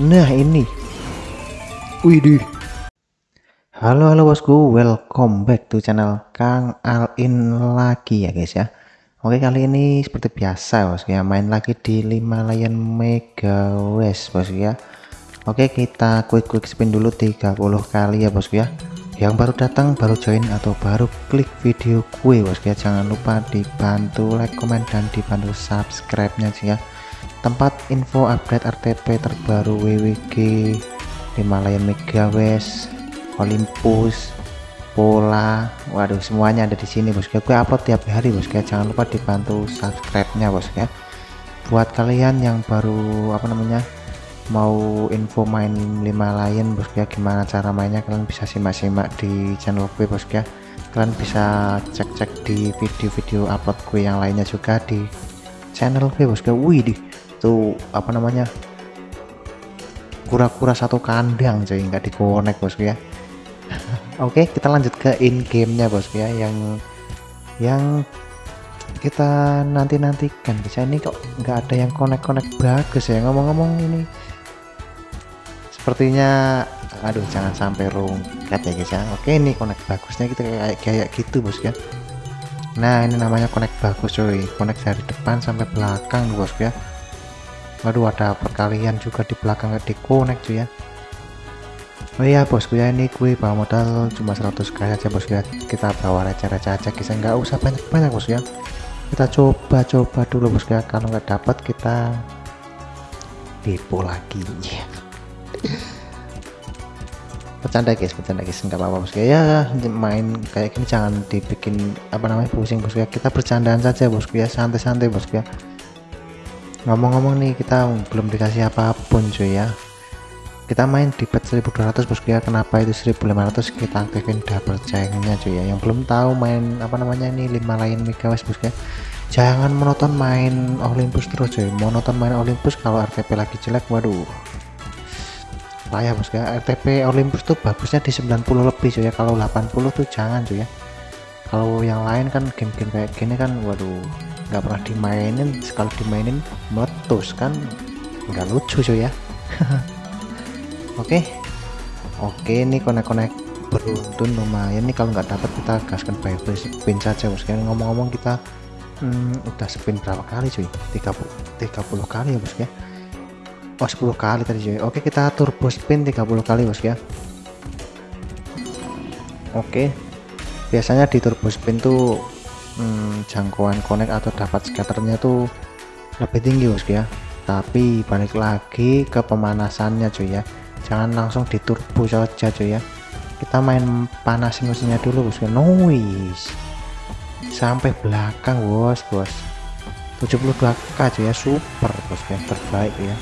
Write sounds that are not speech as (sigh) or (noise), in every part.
nah ini. Widih. Halo halo bosku. Welcome back to channel Kang Alin lagi ya guys ya. Oke kali ini seperti biasa bosku ya. Main lagi di Himalayan Mega West bosku ya. Oke kita quick quick spin dulu 30 kali ya bosku ya. Yang baru datang baru join atau baru klik video gue bosku ya. Jangan lupa dibantu like comment dan dibantu subscribe nya sih ya tempat info update RTP terbaru WWG Himalayan Mega West Olympus Pola. Waduh semuanya ada di sini bosku gue upload tiap hari bosku jangan lupa dibantu subscribe nya bosku ya. Buat kalian yang baru apa namanya mau info main 5 lain bosku ya gimana cara mainnya kalian bisa simak-simak di channel gue bosku ya. Kalian bisa cek-cek di video-video upload gue yang lainnya juga di channel gue bosku ya. Wih di tuh apa namanya kura-kura satu kandang cuy nggak dikonek bosku ya. (laughs) Oke kita lanjut ke in gamenya bosku ya yang yang kita nanti nantikan bisa ini kok nggak ada yang konek-konek bagus ya ngomong-ngomong ini. Sepertinya aduh jangan sampai rungkat ya guys ya. Oke ini connect bagusnya kita kayak kayak gitu bos ya. Nah ini namanya connect bagus cuy. Connect dari depan sampai belakang bos ya waduh ada perkalian juga di belakang di connect cuy ya. Oh iya bosku ya ini gue bawa modal cuma 100 kaya aja bosku ya. Kita bawa receh-receh aja kita nggak usah banyak-banyak bosku ya. Kita coba-coba dulu bosku ya. Kalau nggak dapat kita depo lagi. (laughs) Bercanda guys bercanda guys. Nggak apa-apa bosku ya main kayak gini jangan dibikin apa namanya pusing bosku ya. Kita bercandaan saja bosku ya. Santai-santai bosku ya ngomong-ngomong nih kita belum dikasih apa pun cuy ya. Kita main di pet 1200 bosku ya kenapa itu 1500 kita aktifin double checknya cuy ya. Yang belum tahu main apa namanya ini 5 lain megawatt bosku ya. Jangan monoton main Olympus terus cuy. Monoton main Olympus kalau RTP lagi jelek waduh. Payah bos ya. RTP Olympus tuh bagusnya di 90 lebih cuy ya. Kalau 80 tuh jangan cuy ya. Kalau yang lain kan game-game kayak gini kan waduh nggak pernah dimainin sekali dimainin meletus kan nggak lucu cuy ya. (laughs) Oke. Oke ini konek-konek beruntun lumayan nih kalau nggak dapat kita gaskan by spin saja ya ngomong-ngomong kita hmm, udah spin berapa kali cuy? 30 30 kali ya bos ya? Oh 10 kali tadi cuy. Oke kita turbo spin 30 kali bos ya? Oke. Biasanya di turbo spin tuh hmm, jangkauan connect atau dapat scatternya tuh lebih tinggi bos ya. Tapi balik lagi ke pemanasannya cuy ya. Jangan langsung di turbo saja cuy ya. Kita main panasin mesinnya dulu bos ya. Noise sampai belakang bos bos. 72k cuy ya. Super bos ya. Terbaik ya.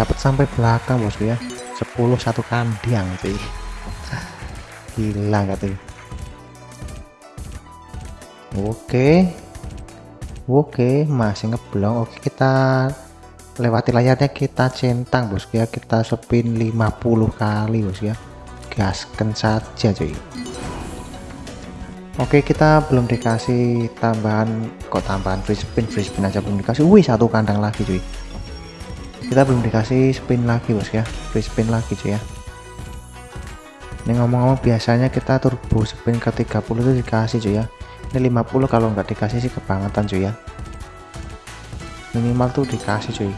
Dapat sampai belakang bosku ya. 10 satu kandang sih (laughs) gila tuh oke. Oke masih ngeblong. Oke kita lewati layarnya kita centang bosku ya. Kita spin 50 kali bosku ya. Gaskan saja cuy. Oke kita belum dikasih tambahan kok tambahan free spin? Free spin aja belum dikasih. Wih satu kandang lagi cuy. Kita belum dikasih spin lagi bos ya. Free spin lagi cuy ya. Ini ngomong-ngomong biasanya kita turbo spin ke 30 itu dikasih cuy ya ini 50 kalau nggak dikasih sih kebangetan cuy ya. Minimal tuh dikasih cuy.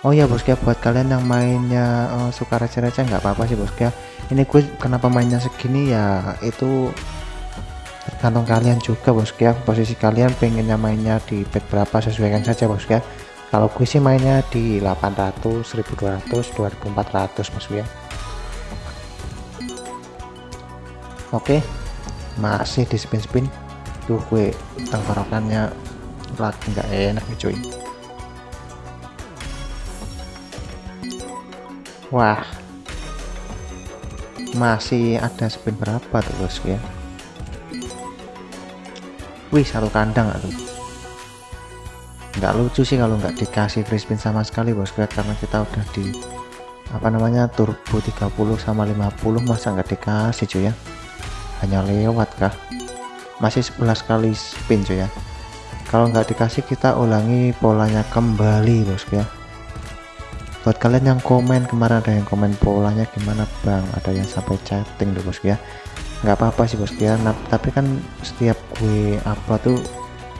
Oh ya bos ya buat kalian yang mainnya uh, suka receh-receh nggak apa-apa sih bos ya ini gue kenapa mainnya segini ya itu tergantung kalian juga bos ya posisi kalian pengennya mainnya di bed berapa sesuaikan saja bos ya kalau gue sih mainnya di 800 1200 2400 mas ya oke masih di spin-spin tuh gue tenggorokannya lagi nggak enak nih cuy. Wah. Masih ada spin berapa tuh bos ya wih satu kandang tuh? Nggak lucu sih kalau nggak dikasih free spin sama sekali bos karena kita udah di apa namanya turbo 30 sama 50 masa nggak dikasih cuy ya? Hanya lewat kah masih 11 kali spin cuy ya. Kalau nggak dikasih kita ulangi polanya kembali bos ya. Buat kalian yang komen kemarin ada yang komen polanya gimana bang? Ada yang sampai chatting deh bosku ya. Nggak apa-apa sih bosku ya. Nah, tapi kan setiap gue upload tuh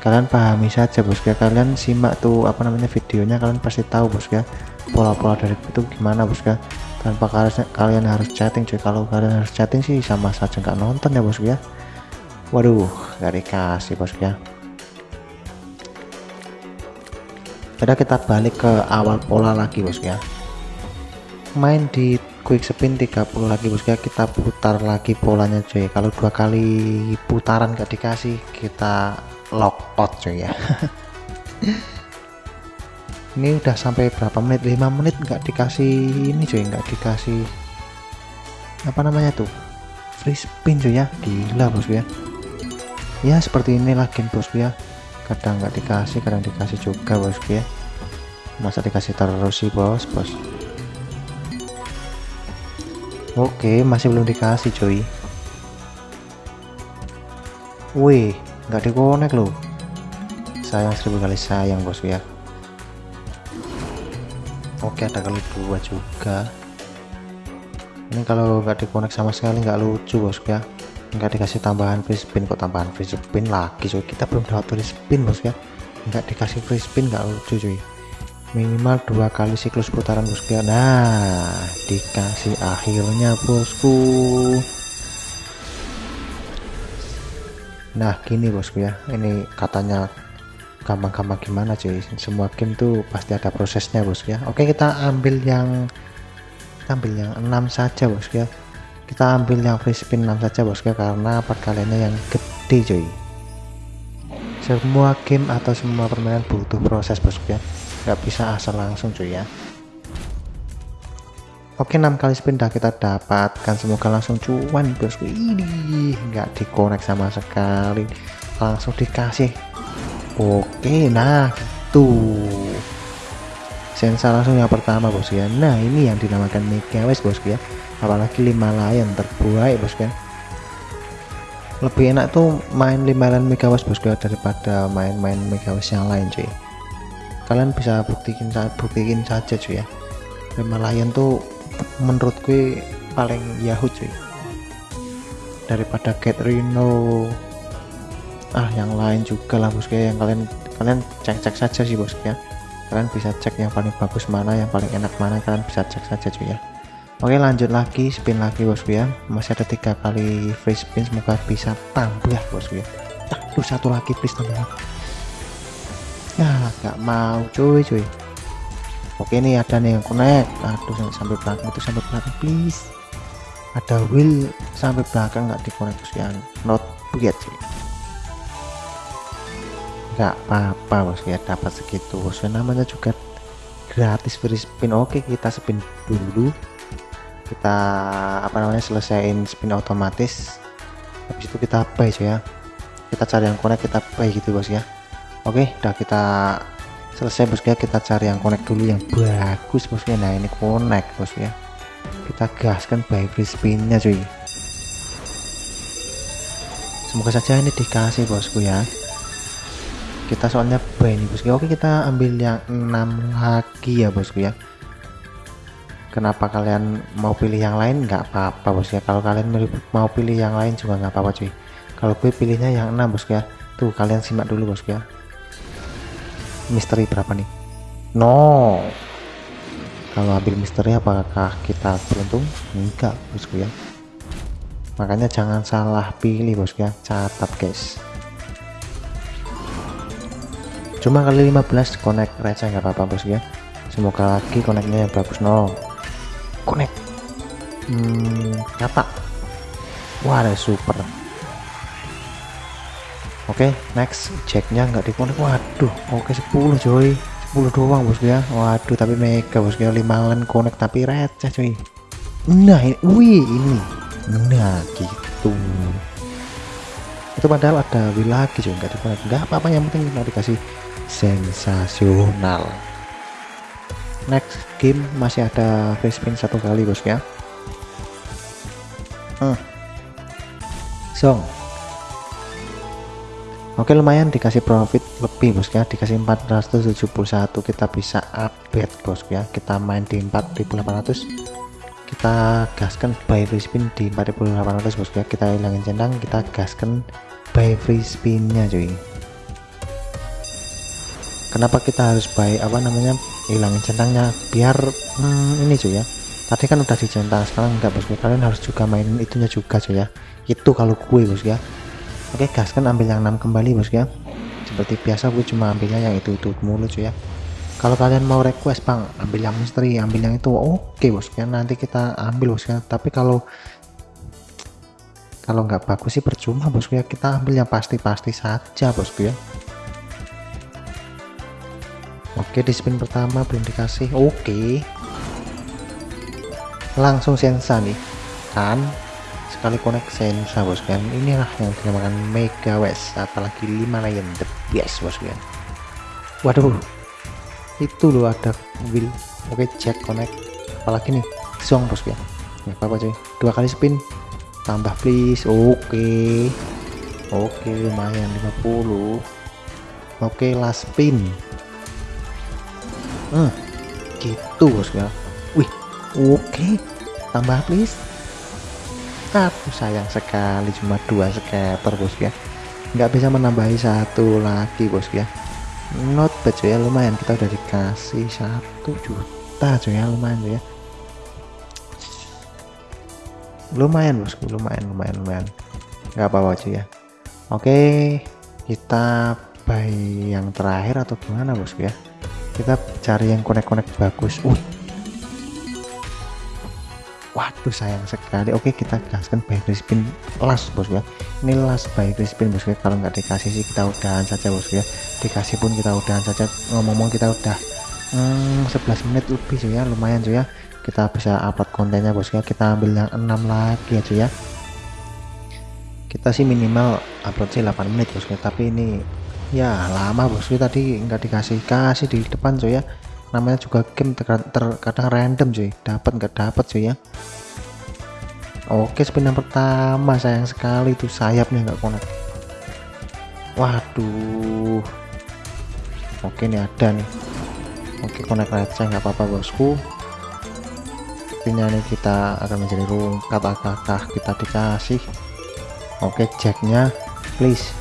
kalian pahami saja bosku ya. Kalian simak tuh apa namanya videonya kalian pasti tahu bosku ya. Pola-pola dari itu gimana bosku ya. Tanpa kalian harus chatting cuy. Kalau kalian harus chatting sih sama saja nggak nonton ya bosku ya waduh nggak dikasih bosku ya. Udah kita balik ke awal pola lagi bosku ya. Main di quick spin 30 lagi bosku ya. Kita putar lagi polanya cuy. Kalau dua kali putaran gak dikasih kita lock out cuy ya. (laughs) Ini udah sampai berapa menit? 5 menit nggak dikasih ini cuy. Nggak dikasih apa namanya tuh? Free spin cuy ya. Gila bosku ya ya seperti inilah game bosku ya. Kadang nggak dikasih kadang dikasih juga bosku ya. Masa dikasih terus sih bos bos. Oke masih belum dikasih cuy. Wih nggak dikonek loh. Sayang seribu kali sayang bos ya. Oke ada kali dua juga. Ini kalau nggak dikonek sama sekali nggak lucu bos ya nggak dikasih tambahan free spin kok tambahan free spin lagi cuy? Kita belum dapat free spin bos ya. Nggak dikasih free spin nggak lucu cuy. Minimal dua kali siklus putaran bosku ya. Nah dikasih akhirnya bosku. Nah gini bosku ya. Ini katanya gampang-gampang gimana cuy? Semua game tuh pasti ada prosesnya bosku ya. Oke kita ambil yang kita ambil yang 6 saja bosku ya kita ambil yang free spin 6 saja bosku karena perkaliannya yang gede cuy. Semua game atau semua permainan butuh proses bosku ya. Nggak bisa asal langsung cuy ya. Oke 6 kali spin dah kita dapatkan. Semoga langsung cuan bosku ini nggak dikonek sama sekali. Langsung dikasih. Oke nah gitu sensor langsung yang pertama bosku ya nah ini yang dinamakan mega wes bosku ya apalagi 5 layan terbaik bosku ya lebih enak tuh main 5 layan megawatt bosku ya daripada main-main megawatt yang lain cuy. Kalian bisa buktikan saat buktikan saja cuy ya. 5 layan tuh menurut gue paling yahoo cuy. Daripada get rhino. Ah yang lain juga lah bosku ya yang kalian kalian cek-cek saja sih bosku ya kalian bisa cek yang paling bagus mana yang paling enak mana kalian bisa cek saja cuy ya. Oke lanjut lagi spin lagi bosku ya. Masih ada tiga kali free spin semoga bisa tambah bosku ya. Aduh satu lagi please tambah ya nggak mau cuy cuy. Oke ini ada nih yang connect. Aduh sampai belakang itu sampai belakang please. Ada wheel sampai belakang nggak dikonek ya. Not yet cuy nggak apa-apa bosku ya dapat segitu. Bosku namanya juga gratis free spin. Oke kita spin dulu. Kita apa namanya selesaiin spin otomatis. Habis itu kita buy ya. Kita cari yang connect kita buy gitu bos ya. Oke udah kita selesai bos ya. Kita cari yang connect dulu yang bagus bosnya nah ini connect bos ya. Kita gaskan buy free spinnya cuy. Semoga saja ini dikasih bosku ya kita soalnya ini bosku. Oke kita ambil yang 6 lagi ya bosku ya. Kenapa kalian mau pilih yang lain? Nggak apa-apa bos ya. Kalau kalian mau pilih yang lain juga nggak apa-apa cuy. Kalau gue pilihnya yang 6 bos ya. Tuh kalian simak dulu bos ya. Misteri berapa nih? No. Kalau ambil misteri apakah kita beruntung? Enggak bosku ya. Makanya jangan salah pilih bos ya. Catat guys cuma kali 15 connect receh nggak apa-apa bos ya. Semoga lagi connectnya yang bagus no. Connect. Hmm, nyata. Wah ada super. Oke okay, next. Jacknya nggak di connect waduh oke okay, 10 coy. 10 doang bos ya. Waduh tapi mega bos ya. 5 len connect tapi receh coy. Nah ini. Wih ini. Nah gitu itu padahal ada wheel lagi coy nggak di nggak apa-apa yang penting kita dikasih sensasional. Next game masih ada free spin satu kali bos ya. Hmm. song. Oke lumayan dikasih profit lebih bos ya. Dikasih 471 kita bisa upgrade bos ya. Kita main di 4800 kita gaskan buy free spin di 4800 bos ya kita hilangin centang kita gaskan buy free spinnya cuy. Kenapa kita harus buy apa namanya hilangin centangnya? Biar hmm, ini cuy ya. Tadi kan udah dicentang sekarang enggak bos kalian harus juga mainin itunya juga cuy ya. Itu kalau gue bos ya oke gas kan ambil yang 6 kembali bos ya seperti biasa gue cuma ambilnya yang itu itu mulu cuy ya kalau kalian mau request bang ambil yang misteri ambil yang itu oke bos. Ya nanti kita ambil bos ya. Tapi kalau kalau nggak bagus sih percuma bos ya. Kita ambil yang pasti-pasti saja bos ya. Oke di spin pertama belum dikasih. Oke. Langsung sensa nih. Kan sekali connect sensa bos kan. Inilah yang dinamakan mega west apalagi 5 lion the best bos kan. Waduh itu loh ada mobil oke cek connect. Apalagi nih song bos kan ya apa, apa cuy. Dua kali spin tambah please. Oke. Oke lumayan 50 oke last spin. Hmm gitu bos ya wih oke. Tambah please. Aduh sayang sekali cuma dua scatter bos ya nggak bisa menambahi satu lagi bos ya not bad ya lumayan. Kita udah dikasih satu juta cuy ya lumayan ya lumayan bosku. Lumayan lumayan lumayan. Nggak apa-apa cuy ya oke. Kita buy yang terakhir atau gimana bosku ya? Kita cari yang connect-connect bagus. Uh waduh sayang sekali. Oke kita gaskan by spin last bos ya. Ini last by spin bos ya. Kalau nggak dikasih sih kita udahan saja bos ya. Dikasih pun kita udahan saja. Ngomong-ngomong kita udah hmm, 11 menit lebih cuy ya. Lumayan cuy ya. Kita bisa upload kontennya bos ya. Kita ambil yang 6 lagi ya cuy ya. Kita sih minimal upload sih 8 menit bos ya. Tapi ini ya lama bos ya. Tadi nggak dikasih kasih di depan cuy ya namanya juga game terkadang random cuy. Dapat nggak dapat cuy ya. Oke spin yang pertama sayang sekali tuh sayapnya nggak connect. Waduh. Oke ini ada nih. Oke connect receh nggak apa-apa bosku. Sepertinya nih kita akan menjadi rungkat apakah kita dikasih? Oke jacknya please.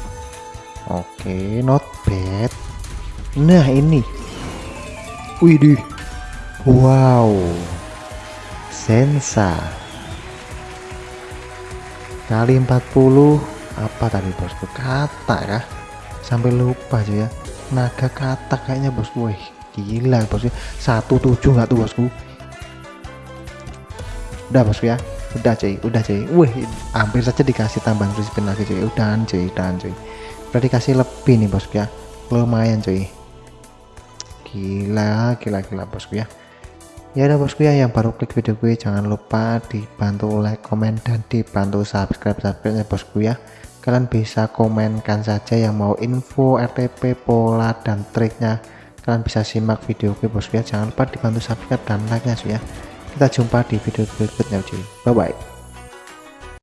Oke not bad. Nah ini Widih. Wow. Sensa. Kali 40 apa tadi bosku? Kata ya. Sampai lupa aja ya. Naga kata kayaknya bosku. Wih, gila bosku. 17 nggak tuh bosku? Udah bosku ya. Udah cuy, udah cuy. Wih, hampir saja dikasih tambahan free spin lagi cuy. Udahan cuy, udahan cuy. Udah dikasih lebih nih bosku ya. Lumayan cuy gila gila gila bosku ya. Ya udah bosku ya yang baru klik video gue jangan lupa dibantu like komen dan dibantu subscribe subscribe ya bosku ya. Kalian bisa komenkan saja yang mau info RTP pola dan triknya. Kalian bisa simak video gue bosku ya. Jangan lupa dibantu subscribe dan like nya ya. Kita jumpa di video berikutnya cuy. Bye bye